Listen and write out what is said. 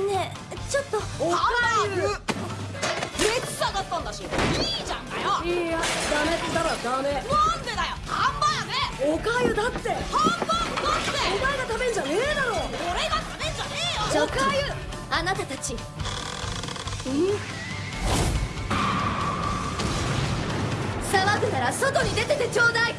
ねえちょっと。おかゆ熱下がったんだし。いいじゃんかよ。いやダメったらダメ。なんでだよ。ハンバーグ。おかゆだって。ハンバーグだって。お前が食べんじゃねえだろ。俺が食べんじゃねえよ。おかゆ。あなたたち。騒ぐなら外に出ててちょうだい。